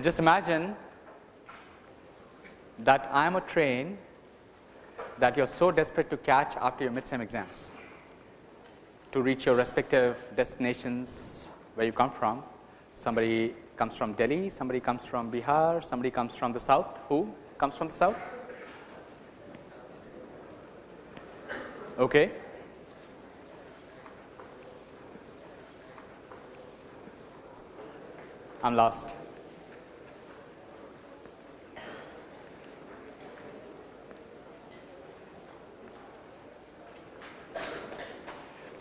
Just imagine that I am a train that you are so desperate to catch after your midsem exams to reach your respective destinations where you come from. Somebody comes from Delhi, somebody comes from Bihar, somebody comes from the south. Who comes from the south? Okay. I'm lost.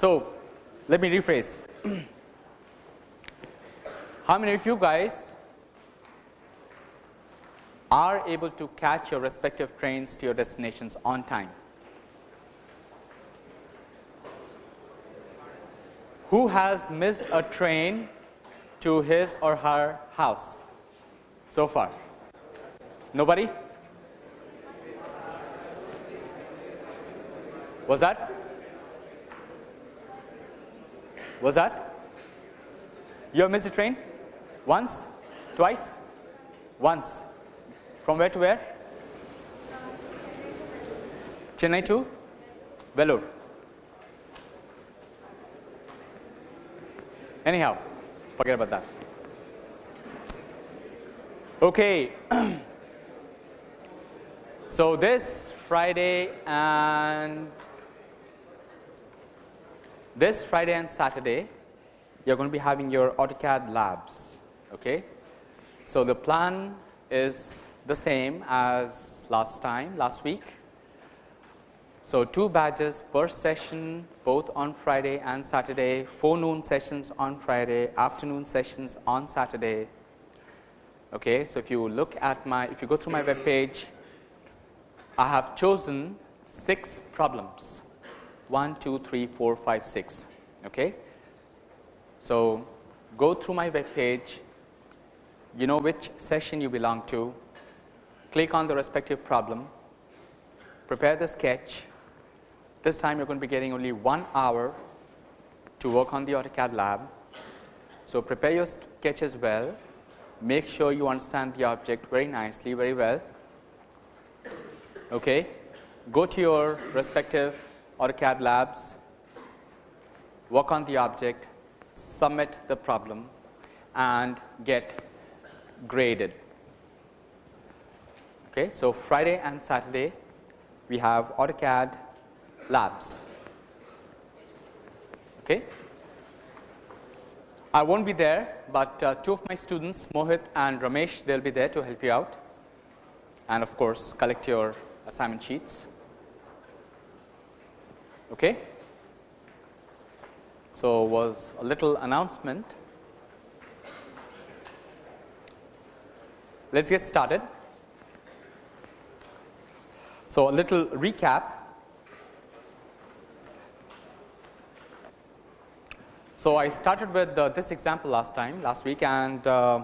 So, let me rephrase. How many of you guys are able to catch your respective trains to your destinations on time? Who has missed a train to his or her house so far? Nobody? Was that? Was that? You have missed a train? Once? Twice? Once. From where to where? Chennai to Vellore. Anyhow, forget about that. Okay. so, this Friday and this Friday and Saturday, you are going to be having your AutoCAD labs. Okay. So, the plan is the same as last time, last week. So, 2 badges per session both on Friday and Saturday, forenoon sessions on Friday, afternoon sessions on Saturday. Okay. So, if you look at my, if you go to my web page, I have chosen 6 problems 1, 2, 3, 4, 5, 6. Okay. So, go through my web page, you know which session you belong to, click on the respective problem, prepare the sketch, this time you are going to be getting only 1 hour to work on the AutoCAD lab. So, prepare your sketch as well, make sure you understand the object very nicely, very well. Okay. Go to your respective AutoCAD labs, work on the object, submit the problem and get graded. Okay. So, Friday and Saturday we have AutoCAD labs. Okay. I not be there, but uh, two of my students Mohit and Ramesh they will be there to help you out and of course, collect your assignment sheets. Okay. So, was a little announcement. Let us get started. So, a little recap So, I started with uh, this example last time last week and uh,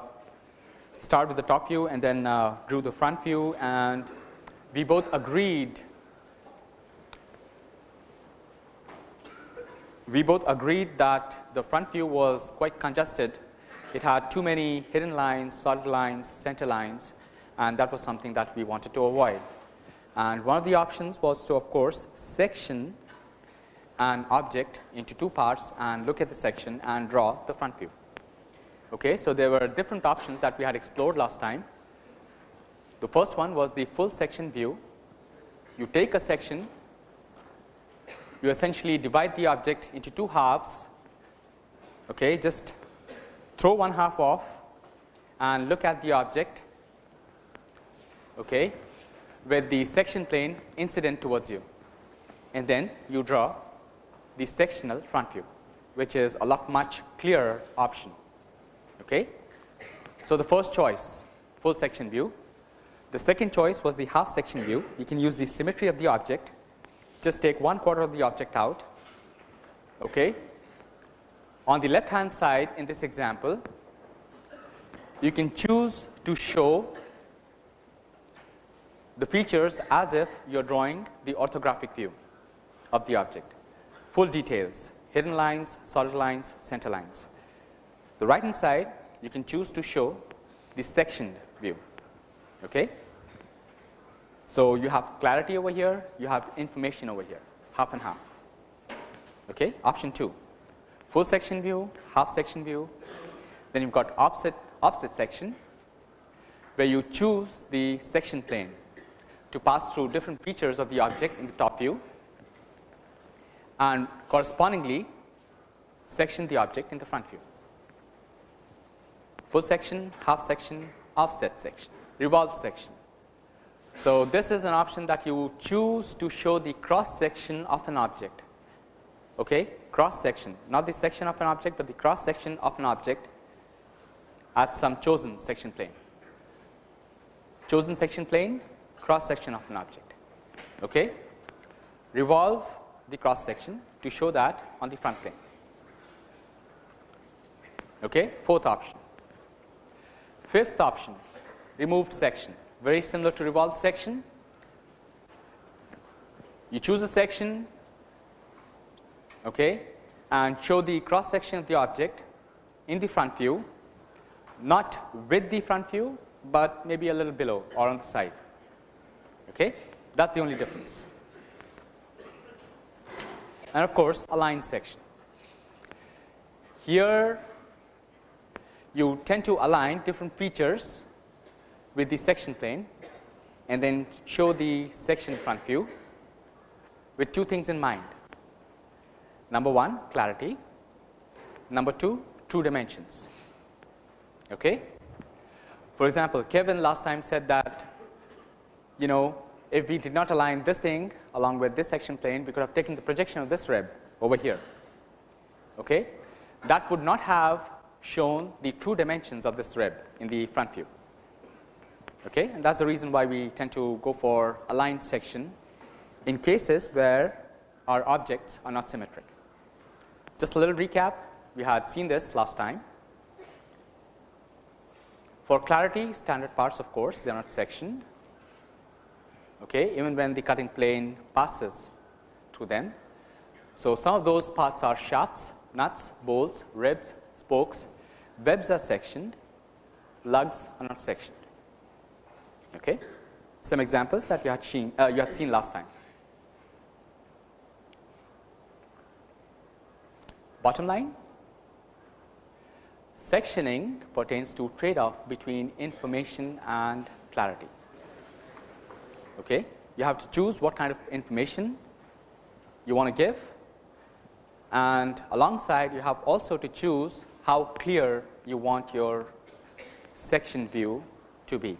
started with the top view and then uh, drew the front view and we both agreed we both agreed that the front view was quite congested. It had too many hidden lines, solid lines, center lines and that was something that we wanted to avoid. And one of the options was to of course section an object into two parts and look at the section and draw the front view. Okay. So, there were different options that we had explored last time. The first one was the full section view. You take a section, you essentially divide the object into two halves, okay, just throw one half off and look at the object okay, with the section plane incident towards you and then you draw the sectional front view, which is a lot much clearer option. Okay. So, the first choice full section view, the second choice was the half section view. You can use the symmetry of the object, just take one quarter of the object out. Okay. On the left hand side in this example, you can choose to show the features as if you are drawing the orthographic view of the object full details hidden lines, solid lines, center lines. The right hand side you can choose to show the sectioned view. Okay? So, you have clarity over here, you have information over here, half and half. Okay? Option 2, full section view, half section view, then you have got offset, offset section, where you choose the section plane to pass through different features of the object in the top view and correspondingly section the object in the front view. Full section, half section, offset section, revolved section. So, this is an option that you choose to show the cross section of an object, okay? cross section, not the section of an object, but the cross section of an object at some chosen section plane. Chosen section plane, cross section of an object. Okay? Revolve the cross section to show that on the front plane. Okay? Fourth option. Fifth option, removed section, very similar to revolved section. You choose a section okay, and show the cross section of the object in the front view, not with the front view, but maybe a little below or on the side. Okay? That is the only difference. And of course, aligned section. Here, you tend to align different features with the section plane and then show the section front view with two things in mind. Number 1 clarity, number 2 true dimensions. Okay? For example, Kevin last time said that you know if we did not align this thing along with this section plane, we could have taken the projection of this rib over here. Okay? That would not have shown the true dimensions of this rib in the front view. Okay? And that is the reason why we tend to go for aligned section in cases where our objects are not symmetric. Just a little recap, we had seen this last time. For clarity, standard parts of course, they are not sectioned okay, even when the cutting plane passes through them. So, some of those parts are shafts, nuts, bolts, ribs, spokes, webs are sectioned, lugs are not sectioned. Okay. Some examples that you had seen, uh, you had seen last time. Bottom line, sectioning pertains to trade off between information and clarity. Okay. You have to choose what kind of information you want to give and alongside you have also to choose how clear you want your section view to be.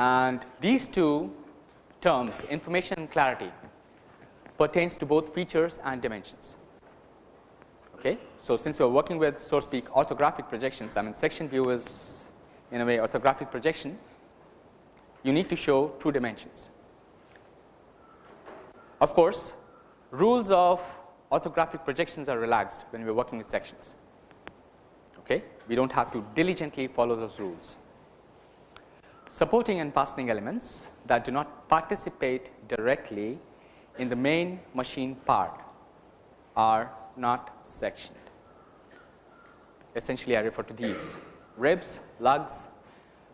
And these two terms information and clarity pertains to both features and dimensions. Okay. So, since we are working with so to speak orthographic projections I mean section view is in a way orthographic projection you need to show two dimensions. Of course, rules of orthographic projections are relaxed when we are working with sections. Okay? We do not have to diligently follow those rules. Supporting and fastening elements that do not participate directly in the main machine part are not sectioned. Essentially, I refer to these ribs, lugs,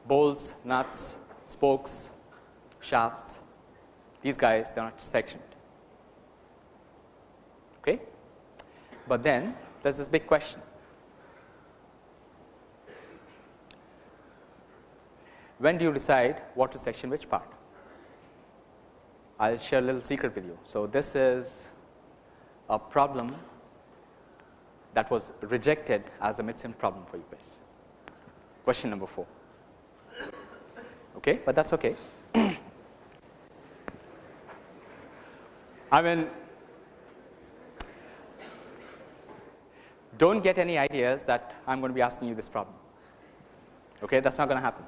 bolts, nuts, spokes, shafts, these guys they are not sectioned. Okay? But then there is this big question. When do you decide what to section which part? I will share a little secret with you. So, this is a problem that was rejected as a MidSem problem for you guys. Question number 4 okay, but that is okay. I mean do not get any ideas that I am going to be asking you this problem, okay, that is not going to happen.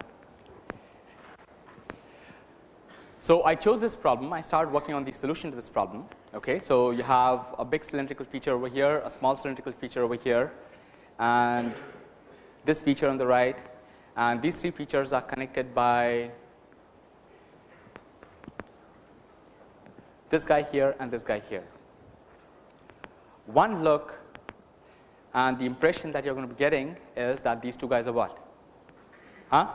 So, I chose this problem, I started working on the solution to this problem. Okay. So, you have a big cylindrical feature over here, a small cylindrical feature over here and this feature on the right and these three features are connected by this guy here and this guy here. One look and the impression that you are going to be getting is that these two guys are what? Huh?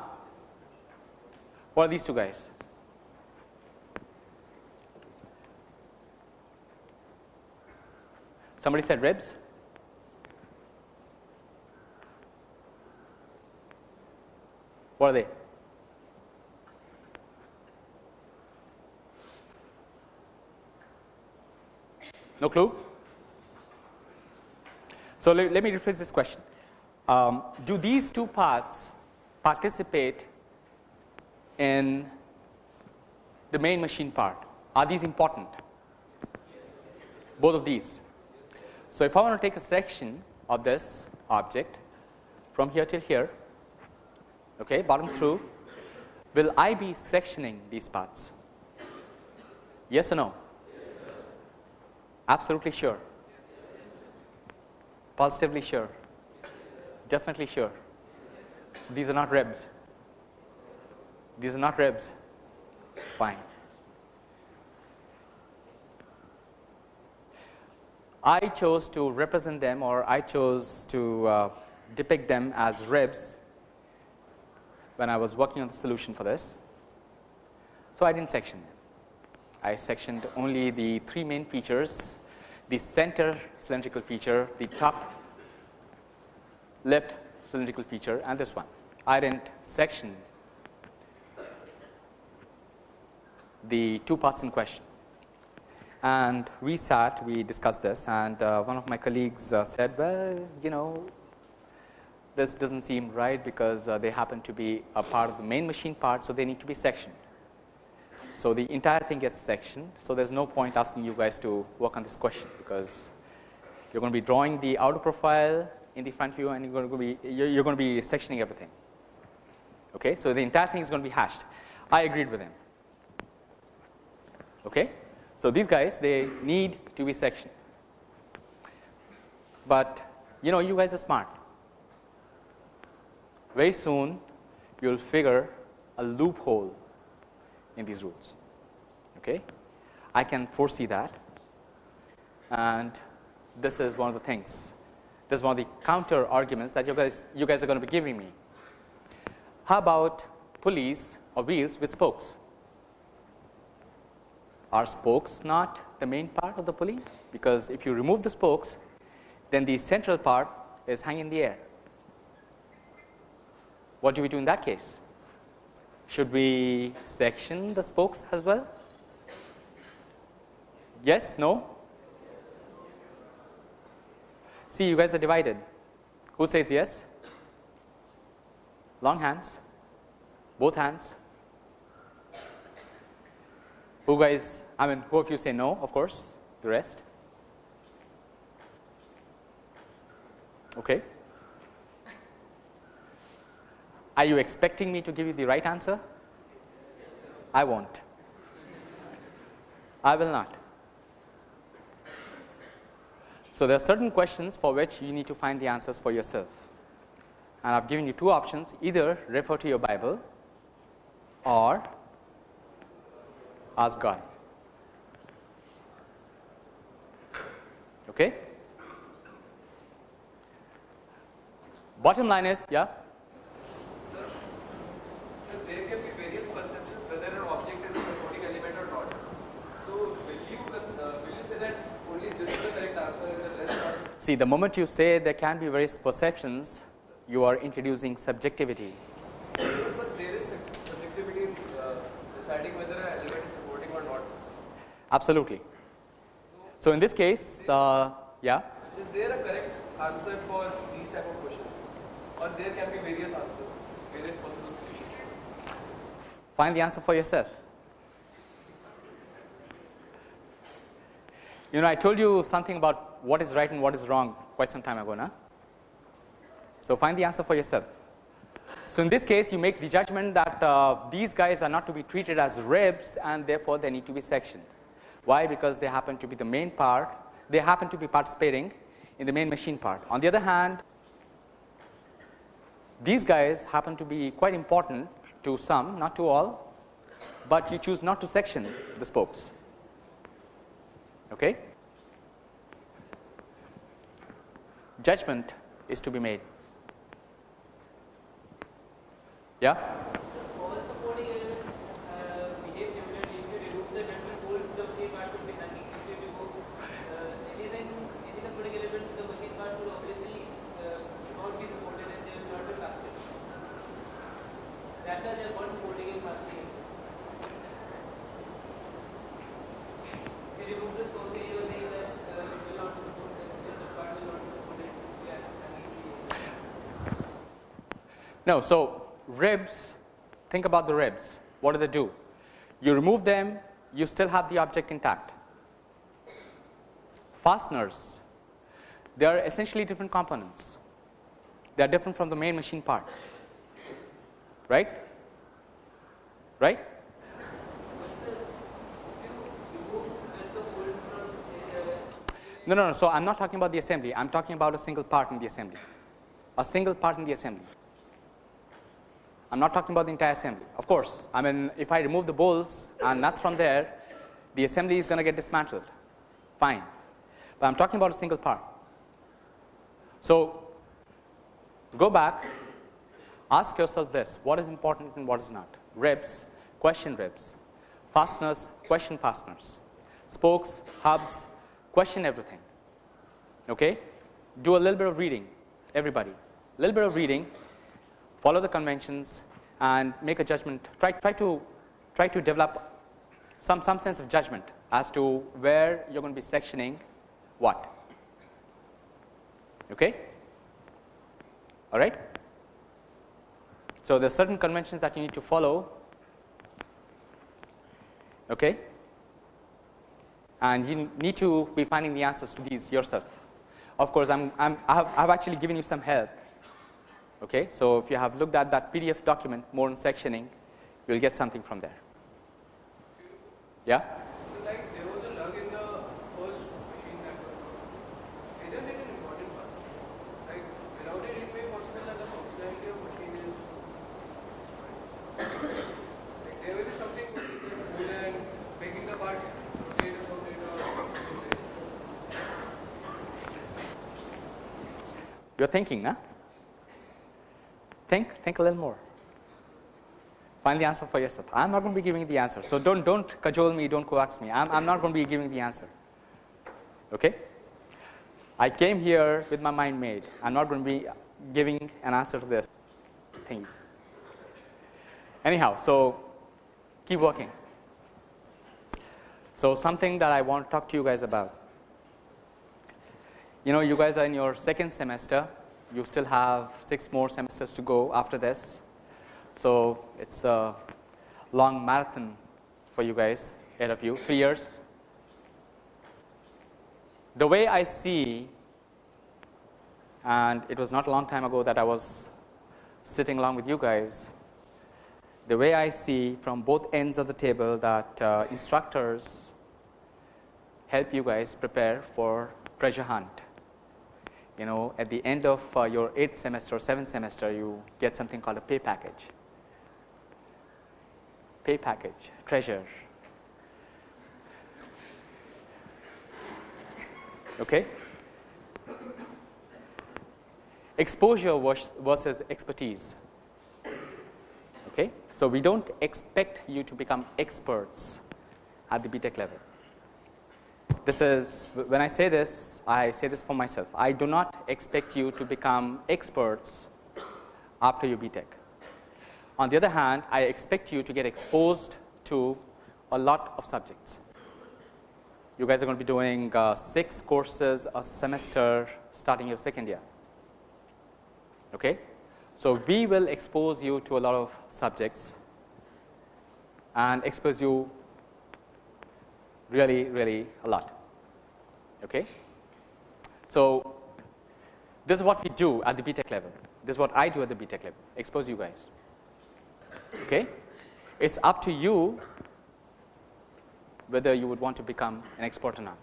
What are these two guys? Somebody said ribs. What are they? No clue? So, let, let me rephrase this question. Um, do these two parts participate in the main machine part? Are these important? Both of these. So, if I want to take a section of this object from here till here, okay, bottom through, will I be sectioning these parts? Yes or no? Absolutely sure. Positively sure. Definitely sure. So these are not ribs. These are not ribs. Fine. I chose to represent them or I chose to uh, depict them as ribs when I was working on the solution for this. So, I did not section them. I sectioned only the three main features the center cylindrical feature, the top left cylindrical feature and this one. I did not section the two parts in question. And we sat, we discussed this and uh, one of my colleagues uh, said, well, you know, this does not seem right because uh, they happen to be a part of the main machine part. So, they need to be sectioned. So, the entire thing gets sectioned. So, there is no point asking you guys to work on this question because you are going to be drawing the outer profile in the front view and you are going to be you are going to be sectioning everything. Okay. So, the entire thing is going to be hashed. I agreed with him. Okay. So, these guys they need to be sectioned, but you know you guys are smart. Very soon you will figure a loophole in these rules. Okay. I can foresee that and this is one of the things this is one of the counter arguments that you guys you guys are going to be giving me. How about pulleys or wheels with spokes? Are spokes not the main part of the pulley? Because if you remove the spokes then the central part is hanging in the air. What do we do in that case? Should we section the spokes as well? Yes, no? See, you guys are divided. Who says yes? Long hands, both hands. Who guys, I mean, who of you say no, of course, the rest? Okay. Are you expecting me to give you the right answer? I won't. I will not. So, there are certain questions for which you need to find the answers for yourself and I have given you two options either refer to your Bible or ask God. Okay? Bottom line is, yeah. Sir, sir, there can be various perceptions whether an object is a floating element or not. So, will you uh, will you say that only this is the correct answer and the rest are? See the moment you say there can be various perceptions, you are introducing subjectivity. But there is subjectivity in uh, deciding whether an element is supporting or not. Absolutely. So in this case, uh, yeah. Is there a correct answer for these type of questions, or there can be various answers, various possible solutions? Find the answer for yourself. You know, I told you something about what is right and what is wrong quite some time ago. now. So, find the answer for yourself. So, in this case you make the judgment that uh, these guys are not to be treated as ribs and therefore, they need to be sectioned. Why? Because they happen to be the main part, they happen to be participating in the main machine part. On the other hand, these guys happen to be quite important to some, not to all, but you choose not to section the spokes. Okay? judgment is to be made. Yeah? all supporting elements uh, behave similarly. If you remove the judgment holds, the machine part will be nothing. If you remove uh, anything, any supporting element, the machine part will obviously uh, not be supported and they will not be fasted. That's why they are called supporting and fasting. If you remove this closely, you are saying that uh, it will not be supported, the part will not be supported. Yeah, and No, so ribs, think about the ribs. What do they do? You remove them, you still have the object intact. Fasteners, they are essentially different components. They are different from the main machine part. Right? Right? No, no, no. So I'm not talking about the assembly. I'm talking about a single part in the assembly. A single part in the assembly. I'm not talking about the entire assembly. Of course, I mean, if I remove the bolts and nuts from there, the assembly is going to get dismantled. Fine. But I'm talking about a single part. So go back, ask yourself this what is important and what is not? Ribs, question ribs, fasteners, question fasteners, spokes, hubs, question everything. Okay? Do a little bit of reading, everybody. A little bit of reading, follow the conventions and make a judgment. Try, try, to, try to develop some, some sense of judgment as to where you're going to be sectioning what. Okay? All right? So, there are certain conventions that you need to follow. Okay? And you need to be finding the answers to these yourself. Of course, I'm, I'm, I have, I have actually given you some help. Okay? So, if you have looked at that PDF document more on sectioning, you will get something from there. Yeah? So like there was a lug in the first machine that. Isn't it an important part? Like without it, it may be possible that the functionality of machine is destroyed. like there will be something more than making the part rotate or rotate or. You're thinking, huh? Think, think a little more. Find the answer for yourself. I'm not going to be giving the answer. So don't, don't cajole me, don't coax me. I'm, I'm not going to be giving the answer. Okay? I came here with my mind made. I'm not going to be giving an answer to this thing. Anyhow, so keep working. So something that I want to talk to you guys about. You know, you guys are in your second semester. You still have six more semesters to go after this. So it's a long marathon for you guys ahead of you, three years. The way I see, and it was not a long time ago that I was sitting along with you guys, the way I see from both ends of the table that uh, instructors help you guys prepare for treasure hunt. You know, at the end of uh, your eighth semester or seventh semester, you get something called a pay package. Pay package, treasure. Okay? Exposure versus expertise. Okay? So, we do not expect you to become experts at the BTech level. This is when I say this, I say this for myself. I do not expect you to become experts after your BTech. On the other hand, I expect you to get exposed to a lot of subjects. You guys are going to be doing uh, six courses a semester starting your second year. Okay? So, we will expose you to a lot of subjects and expose you really, really a lot. Okay? So, this is what we do at the BTech level. This is what I do at the BTech level, expose you guys. Okay? It's up to you whether you would want to become an expert or not.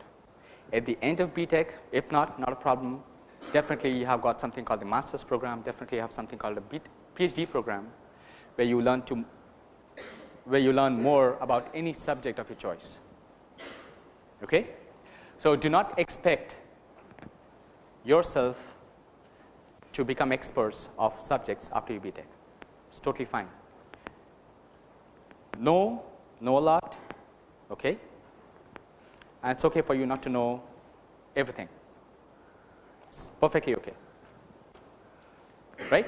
At the end of BTech, if not, not a problem. Definitely you have got something called the master's program, definitely you have something called a PhD program where you learn to where you learn more about any subject of your choice. Okay? So, do not expect yourself to become experts of subjects after you BTech. It's totally fine. Know, know a lot, okay? and it's okay for you not to know everything. It's perfectly okay, right?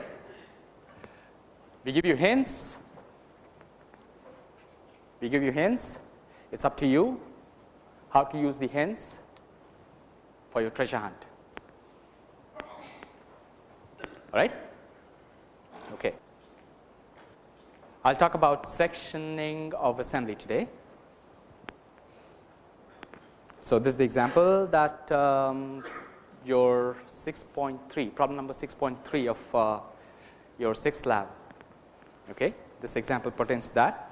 We give you hints, we give you hints, it's up to you how to use the hints for your treasure hunt. All right? Okay. I'll talk about sectioning of assembly today. So, this is the example that um, your 6.3 problem number 6.3 of uh, your sixth lab. Okay. This example pertains to that.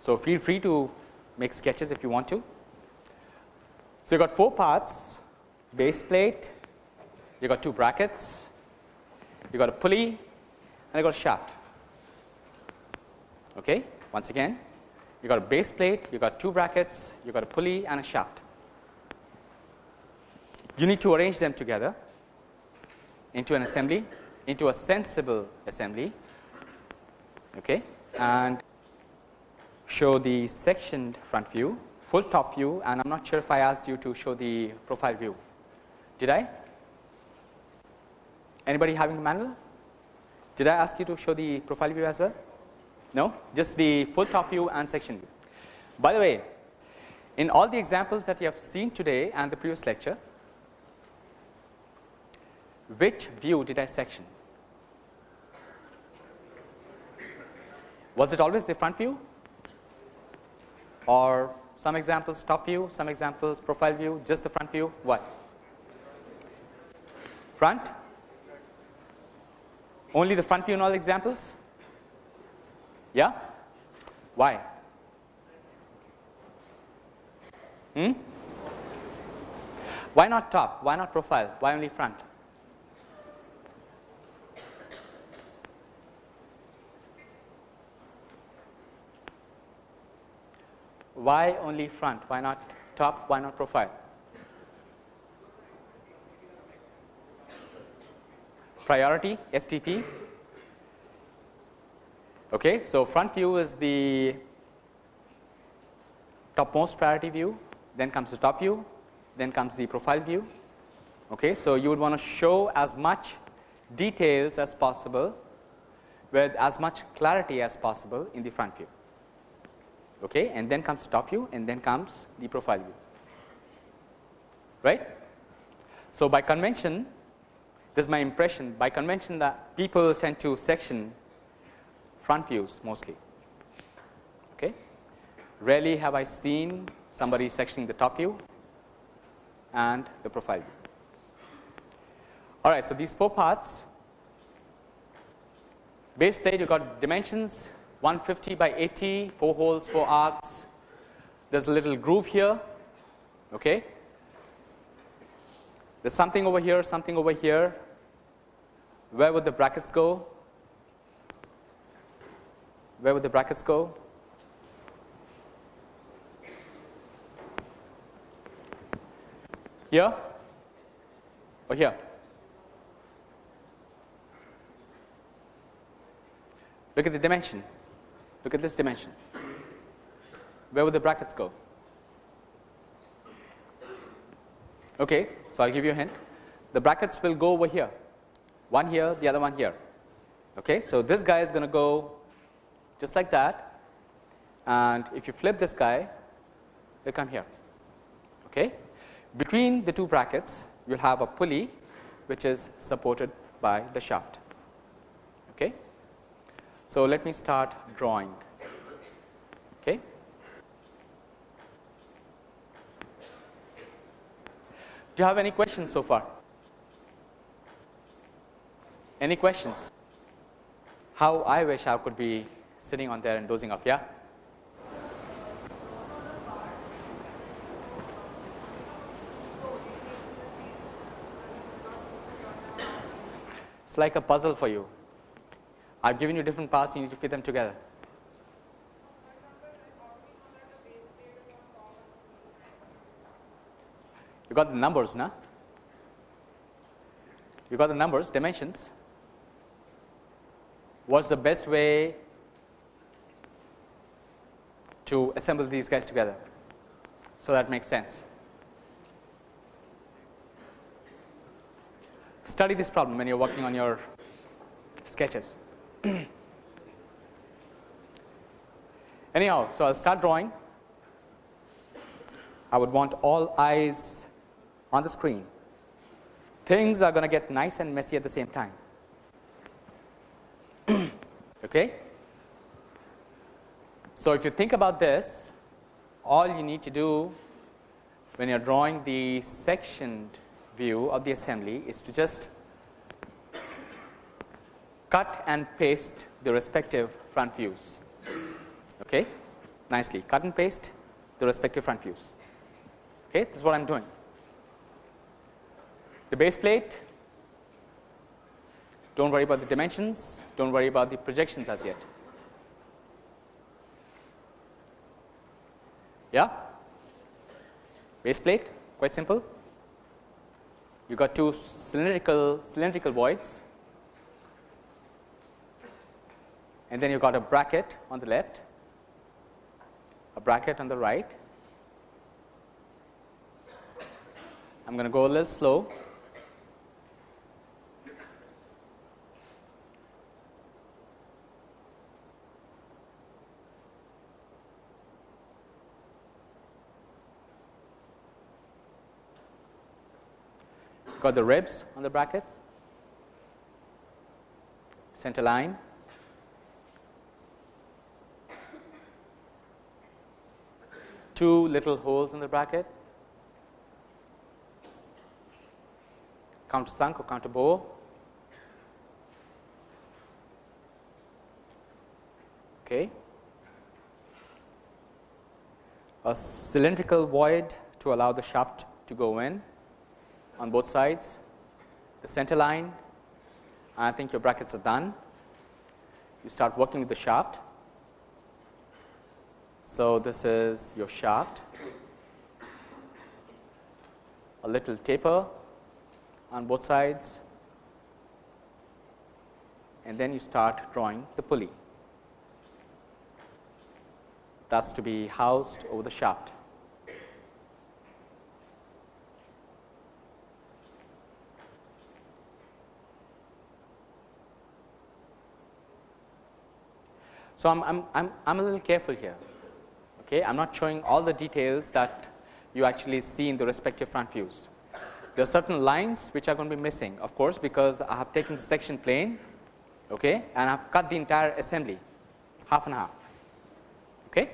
So, feel free to make sketches if you want to. So, you got four parts base plate, you got two brackets, you got a pulley and you got a shaft. Okay. Once again you got a base plate, you got two brackets, you got a pulley and a shaft. You need to arrange them together into an assembly, into a sensible assembly okay, and show the sectioned front view, full top view and I am not sure if I asked you to show the profile view. Did I? Anybody having the manual? Did I ask you to show the profile view as well? No, just the full top view and section view. By the way, in all the examples that you have seen today and the previous lecture, which view did I section? Was it always the front view or some examples top view, some examples profile view, just the front view, what? Front? Only the front view in all examples? Yeah? Why? Hmm? Why not top? Why not profile? Why only front? Why only front? Why not top? Why not profile? Priority FTP Okay. So, front view is the topmost priority view, then comes the top view, then comes the profile view. Okay. So, you would want to show as much details as possible with as much clarity as possible in the front view. Okay. And then comes top view and then comes the profile view. Right. So, by convention this is my impression by convention that people tend to section front views mostly. Okay. Rarely have I seen somebody sectioning the top view and the profile view. All right. So, these four parts base plate you got dimensions 150 by 80 4 holes 4 arcs there is a little groove here okay there is something over here something over here where would the brackets go where would the brackets go? Here or here? Look at the dimension. Look at this dimension. Where would the brackets go? Okay, so I'll give you a hint. The brackets will go over here. One here, the other one here. Okay, so this guy is going to go just like that and if you flip this guy will come here. Okay. Between the two brackets you will have a pulley which is supported by the shaft. Okay. So, let me start drawing. Okay. Do you have any questions so far? Any questions? How I wish I could be sitting on there and dozing off. Yeah. It's like a puzzle for you. I've given you different parts, you need to fit them together. You got the numbers, now. You got the numbers, dimensions. what's the best way to assemble these guys together. So, that makes sense. Study this problem when you are working on your sketches. Anyhow, so I will start drawing. I would want all eyes on the screen. Things are going to get nice and messy at the same time. okay? So, if you think about this, all you need to do when you are drawing the sectioned view of the assembly is to just cut and paste the respective front views. Okay? Nicely cut and paste the respective front views. Okay? This is what I am doing. The base plate, do not worry about the dimensions, do not worry about the projections as yet. Yeah? Base plate, quite simple. You got two cylindrical cylindrical voids and then you got a bracket on the left, a bracket on the right. I am going to go a little slow. got the ribs on the bracket, center line, two little holes in the bracket, countersunk or counter bore, okay. a cylindrical void to allow the shaft to go in on both sides, the center line. I think your brackets are done. You start working with the shaft. So, this is your shaft, a little taper on both sides and then you start drawing the pulley. That is to be housed over the shaft. So, I am I'm, I'm, I'm a little careful here. Okay. I am not showing all the details that you actually see in the respective front views. There are certain lines which are going to be missing of course, because I have taken the section plane okay, and I have cut the entire assembly half and half. Okay.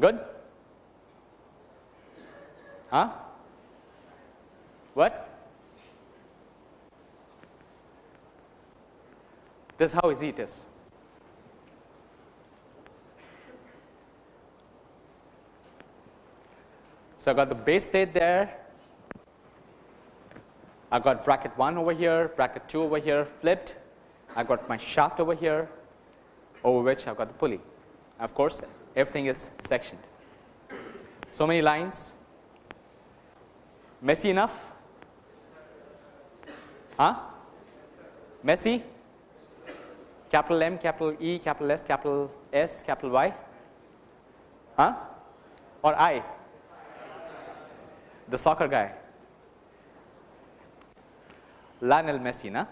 Good? Huh? What? This is how easy it is. So, I got the base plate there, I got bracket 1 over here, bracket 2 over here flipped, I got my shaft over here over which I've got the pulley. Of course, everything is sectioned. So many lines, messy enough Huh? Messy? Capital M, capital E, capital S, capital S, capital Y? Huh? Or I? The soccer guy. Lionel Messi, na?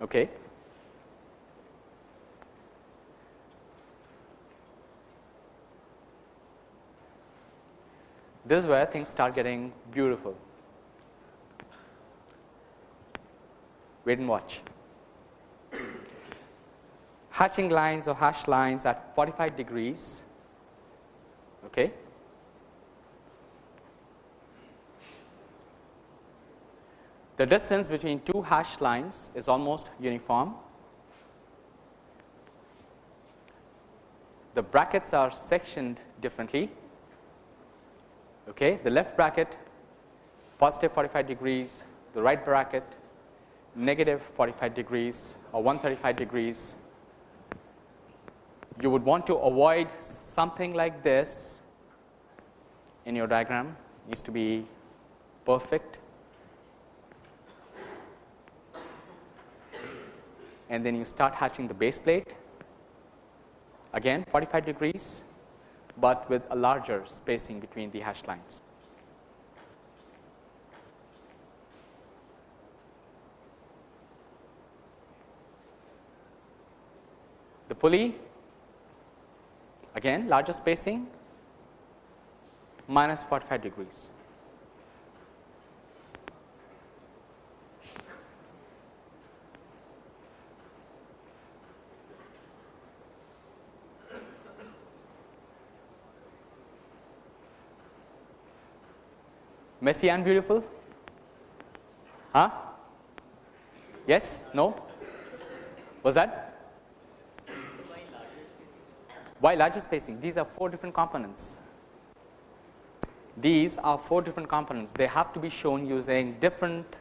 Okay. This is where things start getting beautiful. wait and watch. Hatching lines or hash lines at 45 degrees. Okay. The distance between two hash lines is almost uniform. The brackets are sectioned differently. Okay. The left bracket positive 45 degrees, the right bracket negative 45 degrees or 135 degrees, you would want to avoid something like this in your diagram. It needs to be perfect. And then you start hatching the base plate. Again 45 degrees, but with a larger spacing between the hash lines. The pulley again larger spacing minus 45 degrees. Messy and beautiful? Huh? Yes? No? Was that? Why larger spacing? These are four different components. These are four different components. They have to be shown using different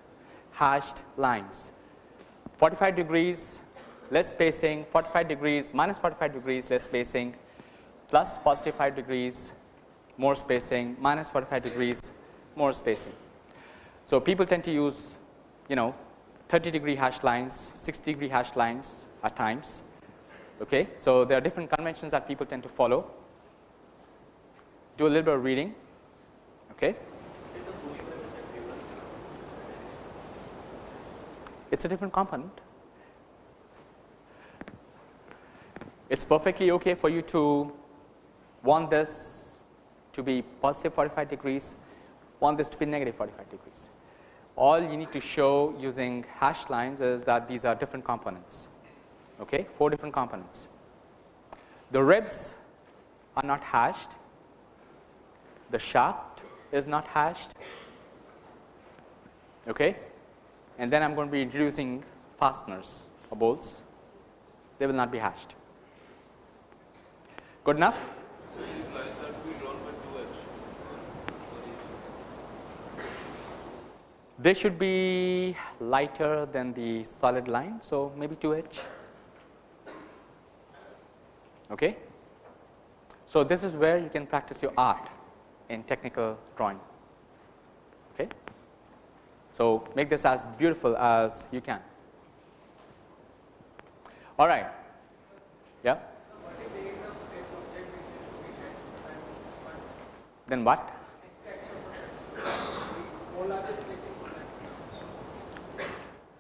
hashed lines. 45 degrees less spacing, 45 degrees minus 45 degrees less spacing, plus positive 5 degrees more spacing, minus 45 degrees more spacing. So, people tend to use you know 30 degree hash lines, 60 degree hash lines at times. Okay. So, there are different conventions that people tend to follow. Do a little bit of reading. Okay. It is a different component. It is perfectly okay for you to want this to be positive 45 degrees, want this to be negative 45 degrees. All you need to show using hash lines is that these are different components, okay, four different components. The ribs are not hashed, the shaft is not hashed, okay, and then I am going to be introducing fasteners or bolts, they will not be hashed. Good enough? They should be lighter than the solid line. So, maybe 2 H. Okay. So, this is where you can practice your art in technical drawing. Okay. So, make this as beautiful as you can. All right. Yeah. Then what?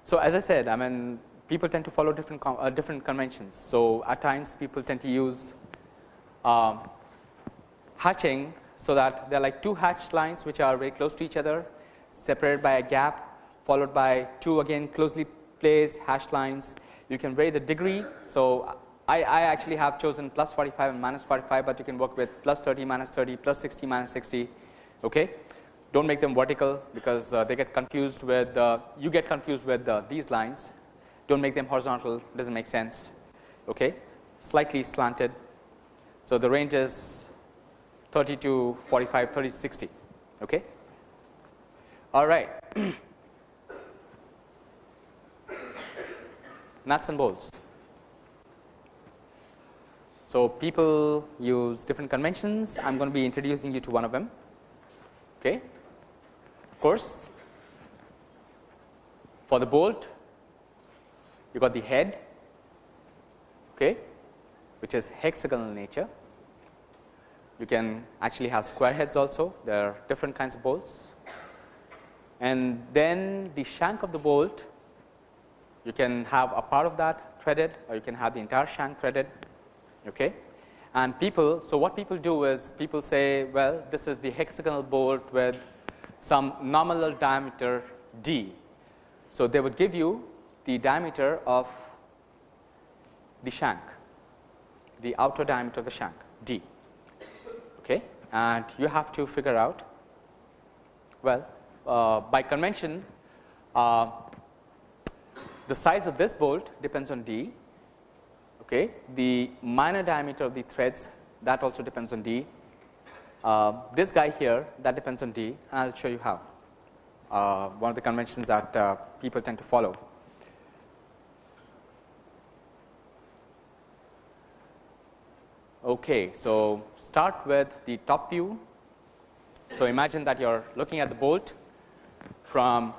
So, as I said I mean people tend to follow different uh, different conventions. So, at times people tend to use uh, hatching. So, that there are like two hatch lines which are very close to each other separated by a gap followed by two again closely placed hash lines. You can vary the degree. So, I, I actually have chosen plus 45 and minus 45, but you can work with plus 30 minus 30 plus 60 minus 60. Okay do not make them vertical because uh, they get confused with uh, you get confused with uh, these lines do not make them horizontal does not make sense. Okay? Slightly slanted. So, the range is 30 to 45 30 to 60 okay? All right. Nuts and bolts. So people use different conventions. I am going to be introducing you to one of them. Okay? Of course. For the bolt you got the head okay which is hexagonal nature. You can actually have square heads also. There are different kinds of bolts. And then the shank of the bolt you can have a part of that threaded or you can have the entire shank threaded okay? And people so what people do is people say well this is the hexagonal bolt with some nominal diameter d. So, they would give you the diameter of the shank, the outer diameter of the shank d okay. and you have to figure out well uh, by convention uh, the size of this bolt depends on d okay. the minor diameter of the threads that also depends on d uh, this guy here that depends on D and I will show you how uh, one of the conventions that uh, people tend to follow. Okay, so start with the top view So, imagine that you are looking at the bolt from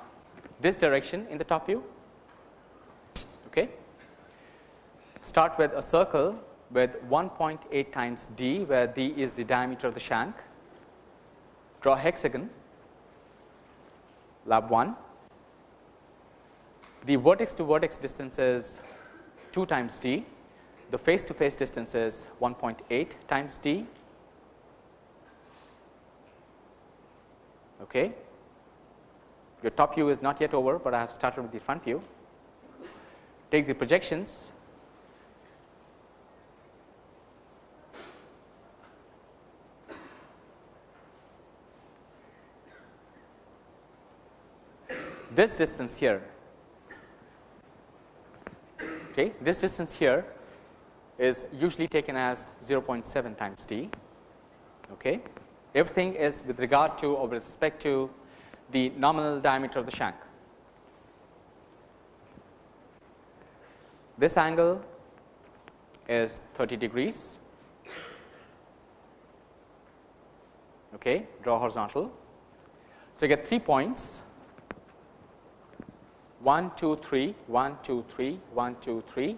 this direction in the top view. Okay. Start with a circle with 1.8 times d, where d is the diameter of the shank. Draw hexagon, lab 1. The vertex to vertex distance is 2 times d, the face to face distance is 1.8 times d. Okay. Your top view is not yet over, but I have started with the front view. Take the projections this distance here okay this distance here is usually taken as 0.7 times d okay? Everything is with regard to or with respect to the nominal diameter of the shank. This angle is 30 degrees okay? Draw horizontal. So you get three points. 1, 2, 3, 1, 2, 3, 1, 2, 3.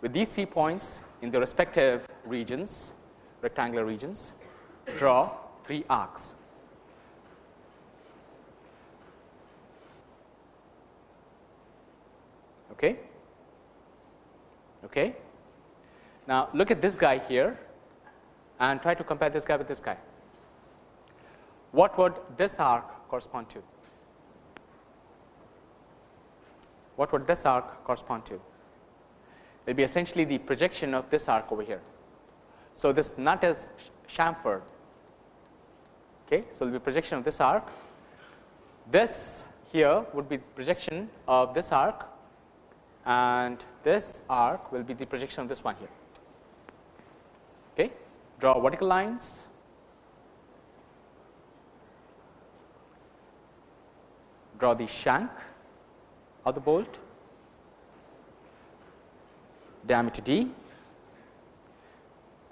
With these three points in the respective regions, rectangular regions, draw three arcs. Okay. Okay. Now, look at this guy here and try to compare this guy with this guy. What would this arc correspond to? what would this arc correspond to? Will be essentially the projection of this arc over here. So, this nut is chamfered. Okay. So, it will be projection of this arc. This here would be the projection of this arc and this arc will be the projection of this one here. Okay. Draw vertical lines. Draw the shank of the bolt, diameter d.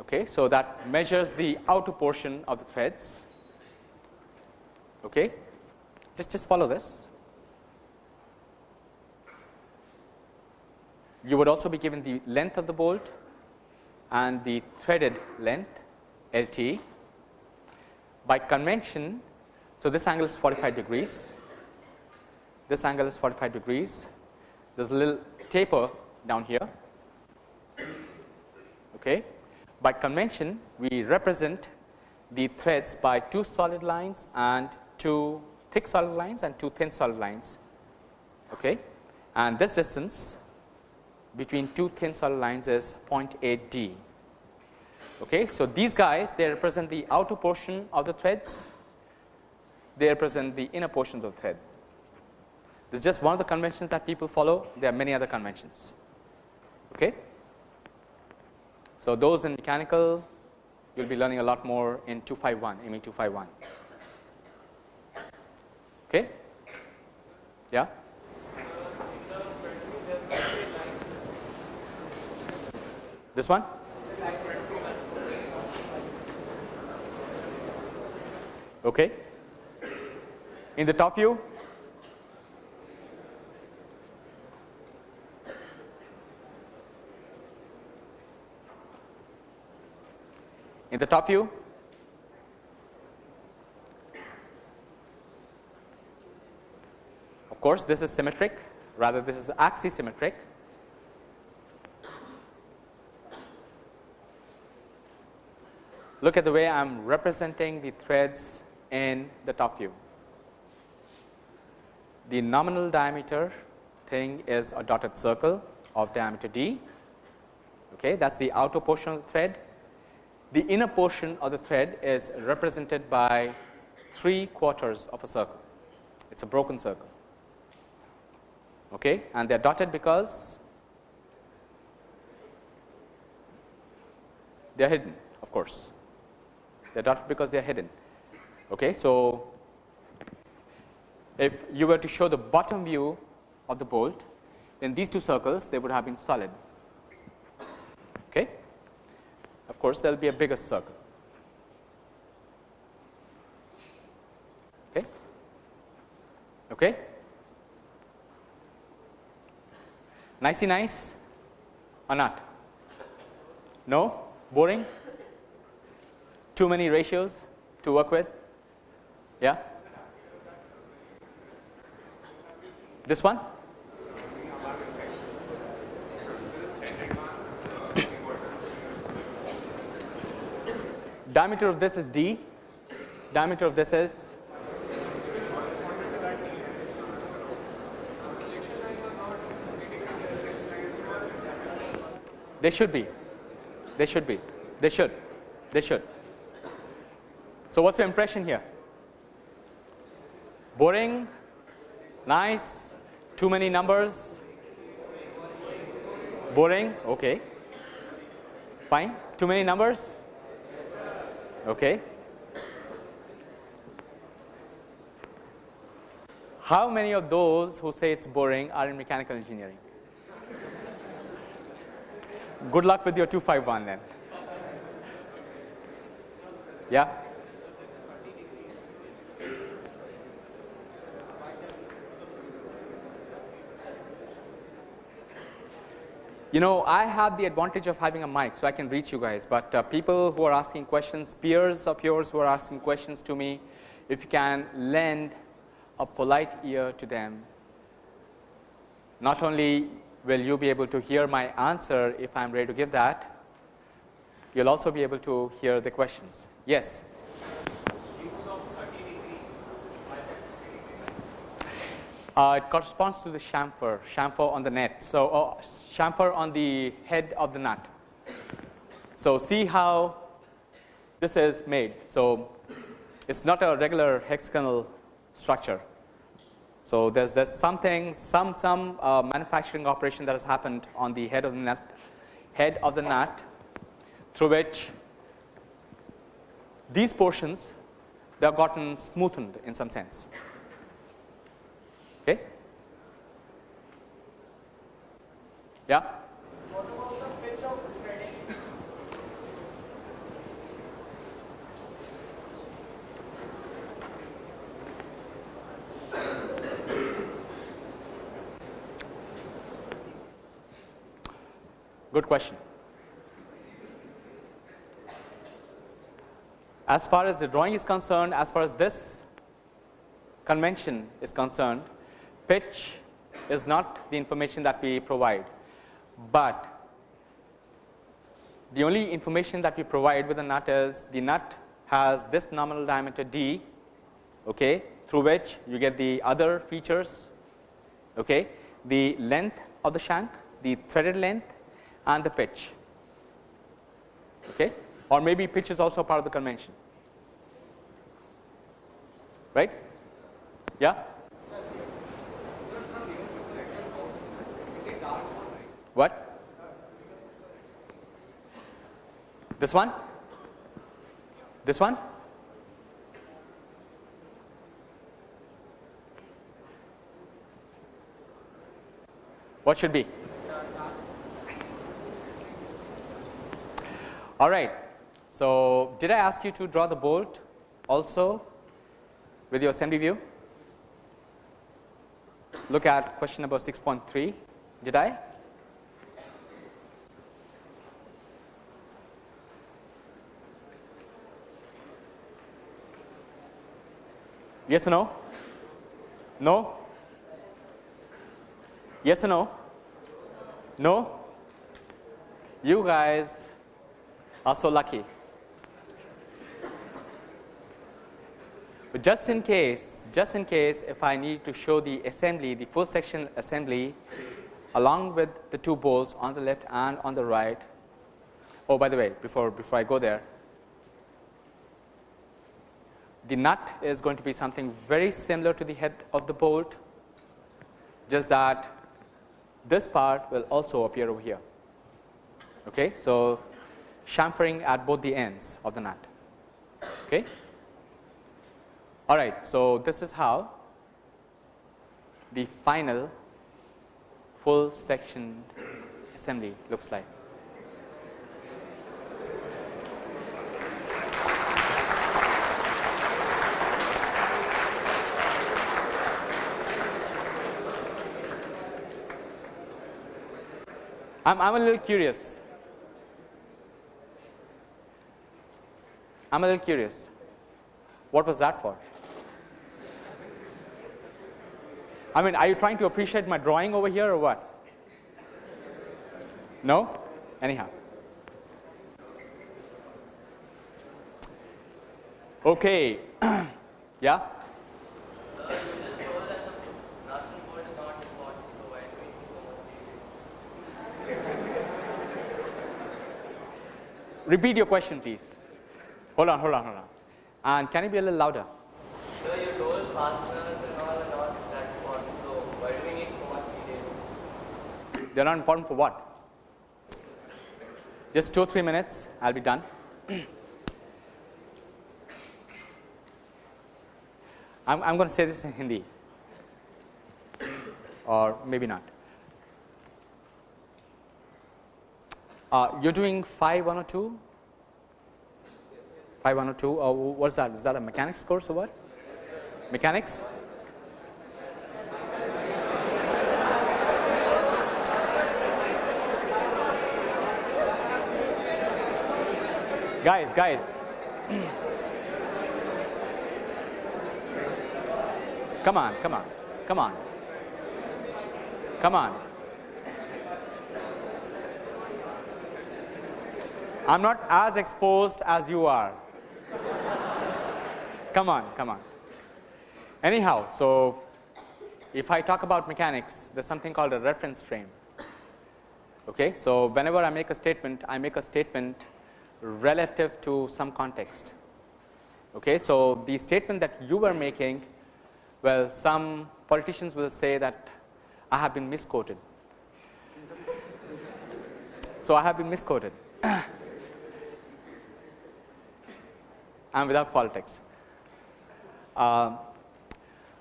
Okay, so that measures the outer portion of the threads. Okay, just just follow this. You would also be given the length of the bolt and the threaded length LT. By convention, so this angle is 45 degrees this angle is 45 degrees. There is a little taper down here. Okay. By convention, we represent the threads by two solid lines and two thick solid lines and two thin solid lines. Okay. And this distance between two thin solid lines is 0.8 d. Okay. So, these guys they represent the outer portion of the threads, they represent the inner portions of the thread. This is just one of the conventions that people follow. There are many other conventions. Okay. So, those in mechanical you will be learning a lot more in 251 ME 251. Okay. Yeah. This one? Okay. In the top view, in the top view. Of course, this is symmetric rather this is axisymmetric. Look at the way I am representing the threads in the top view. The nominal diameter thing is a dotted circle of diameter d. Okay, that is the outer portion of the thread the inner portion of the thread is represented by 3 quarters of a circle. It is a broken circle okay, and they are dotted because they are hidden of course. They are dotted because they are hidden. Okay. So, if you were to show the bottom view of the bolt, then these two circles they would have been solid. course, there will be a bigger circle. Okay. Okay. Nicey nice or not? No? Boring? Too many ratios to work with? Yeah? This one? Diameter of this is d, diameter of this is They should be. They should be. They should. They should. So, what's your impression here? Boring, nice, too many numbers, boring, okay. Fine. Too many numbers, okay. How many of those who say it's boring are in mechanical engineering? Good luck with your 251 then. Yeah? You know, I have the advantage of having a mic, so I can reach you guys. But uh, people who are asking questions, peers of yours who are asking questions to me, if you can lend a polite ear to them, not only will you be able to hear my answer if I am ready to give that, you will also be able to hear the questions. Yes. Uh, it corresponds to the chamfer, chamfer on the net. So, uh, chamfer on the head of the nut. So, see how this is made. So, it's not a regular hexagonal structure. So, there's there's something some some uh, manufacturing operation that has happened on the head of the nut head of the nut through which these portions they have gotten smoothened in some sense. Yeah. Good question. As far as the drawing is concerned, as far as this convention is concerned, pitch is not the information that we provide, but the only information that we provide with the nut is the nut has this nominal diameter d okay, through which you get the other features, okay, the length of the shank, the threaded length and the pitch okay, or maybe pitch is also part of the convention right. Yeah. What? This one? This one? What should be? All right. So, did I ask you to draw the bolt also with your assembly view? Look at question number 6.3. Did I? Yes or no? No? Yes or no? No? You guys are so lucky. But just in case, just in case if I need to show the assembly, the full section assembly along with the two bolts on the left and on the right. Oh, by the way, before, before I go there, the nut is going to be something very similar to the head of the bolt, just that this part will also appear over here. Okay. So, chamfering at both the ends of the nut. Okay. All right. So, this is how the final full section assembly looks like. I'm, I'm a little curious. I'm a little curious. What was that for? I mean, are you trying to appreciate my drawing over here or what? No? Anyhow. Okay. yeah? Repeat your question, please. Hold on, hold on, hold on. And can you be a little louder? So you told fasteners and all are not that important. So why do we need so much detail? They're not important for what? Just two or three minutes, I'll be done. I'm, I'm going to say this in Hindi, or maybe not. Uh, you're doing 5102? 5102, or what's that? Is that a mechanics course or what? Mechanics? Guys, guys. come on, come on, come on. Come on. I'm not as exposed as you are. come on, come on. Anyhow, so if I talk about mechanics, there's something called a reference frame. Okay, so whenever I make a statement, I make a statement relative to some context. Okay, so the statement that you were making, well, some politicians will say that I have been misquoted. so I have been misquoted. and without politics. Uh,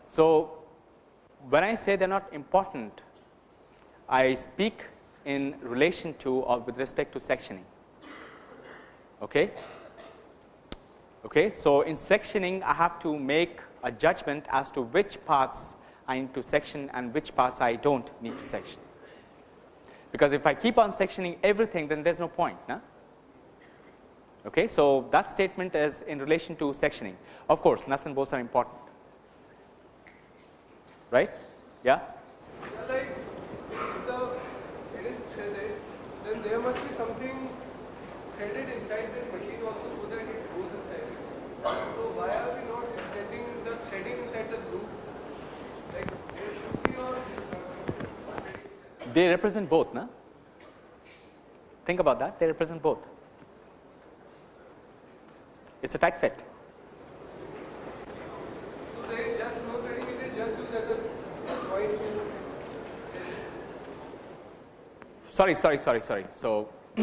so, when I say they are not important, I speak in relation to or with respect to sectioning. Okay? Okay? So, in sectioning I have to make a judgment as to which parts I need to section and which parts I do not need to section. Because if I keep on sectioning everything then there is no point. No? Okay, so that statement is in relation to sectioning. Of course, nuts and bolts are important, right? Yeah. Yeah, like if the it is threaded, then there must be something threaded inside this machine also so that it goes inside. So why are we not setting the threading inside the groove? Like there should be or They represent both, no? Think about that. They represent both. Tight fit. It is a point Sorry, sorry, sorry, sorry. So,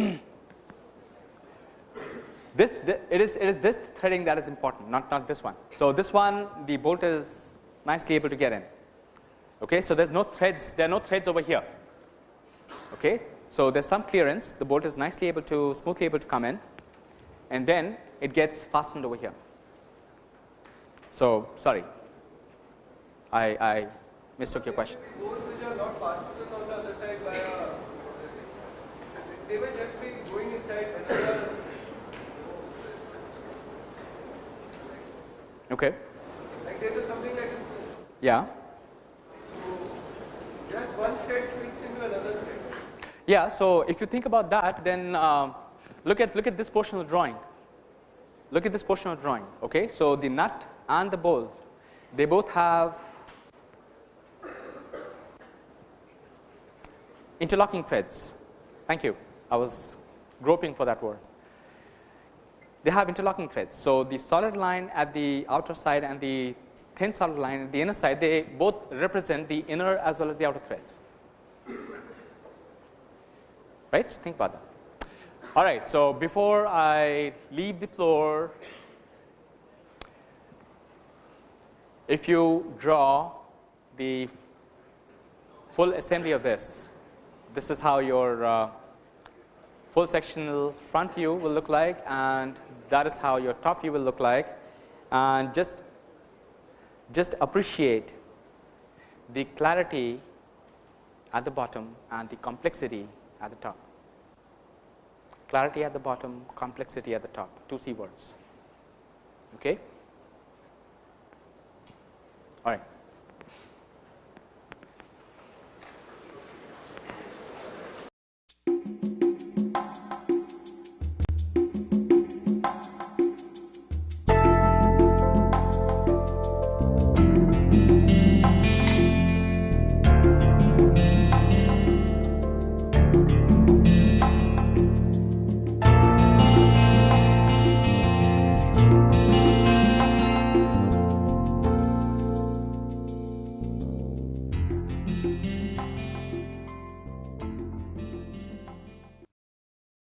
this th it is it is this threading that is important, not not this one. So, this one the bolt is nicely able to get in. Okay, so there's no threads. There are no threads over here. Okay, so there's some clearance. The bolt is nicely able to smoothly able to come in, and then it gets fastened over here. So, sorry, I I mistook your question. bolts which are not fastened on the other side by a they may just be going inside another Okay. like there is something like this Yeah. just one thread fits into another thread. Yeah. So, if you think about that then uh, look at look at this portion of the drawing. Look at this portion of drawing. Okay. So, the nut and the bolt they both have interlocking threads. Thank you. I was groping for that word. They have interlocking threads. So, the solid line at the outer side and the thin solid line at the inner side they both represent the inner as well as the outer threads. Right? Think about that. All right. So, before I leave the floor, if you draw the full assembly of this, this is how your uh, full sectional front view will look like and that is how your top view will look like and just just appreciate the clarity at the bottom and the complexity at the top, clarity at the bottom, complexity at the top, two C words. Okay? All right.